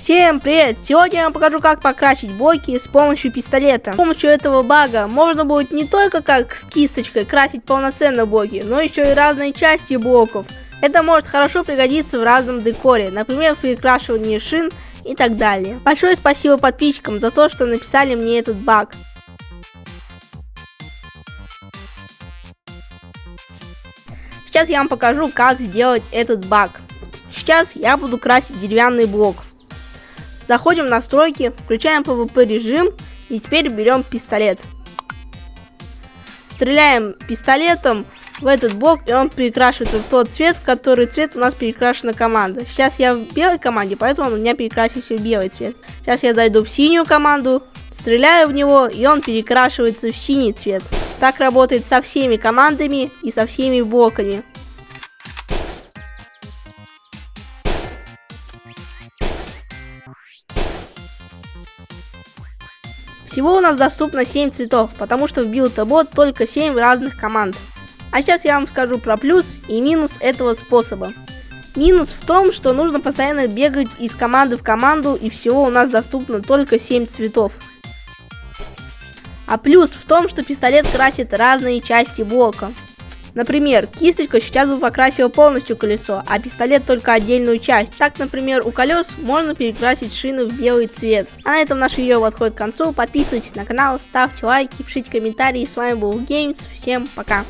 Всем привет! Сегодня я вам покажу, как покрасить блоки с помощью пистолета. С помощью этого бага можно будет не только как с кисточкой красить полноценно блоки, но еще и разные части блоков. Это может хорошо пригодиться в разном декоре, например, в перекрашивании шин и так далее. Большое спасибо подписчикам за то, что написали мне этот баг. Сейчас я вам покажу, как сделать этот баг. Сейчас я буду красить деревянный блок. Заходим в настройки, включаем PvP режим и теперь берем пистолет. Стреляем пистолетом в этот блок, и он перекрашивается в тот цвет, в который цвет у нас перекрашена команда. Сейчас я в белой команде, поэтому у меня перекрасился в белый цвет. Сейчас я зайду в синюю команду, стреляю в него, и он перекрашивается в синий цвет. Так работает со всеми командами и со всеми блоками. Всего у нас доступно 7 цветов, потому что в билд-бот только 7 разных команд. А сейчас я вам скажу про плюс и минус этого способа. Минус в том, что нужно постоянно бегать из команды в команду и всего у нас доступно только 7 цветов. А плюс в том, что пистолет красит разные части блока. Например, кисточка сейчас бы покрасила полностью колесо, а пистолет только отдельную часть. Так, например, у колес можно перекрасить шины в белый цвет. А на этом наше видео подходит к концу. Подписывайтесь на канал, ставьте лайки, пишите комментарии. С вами был Games. Всем пока.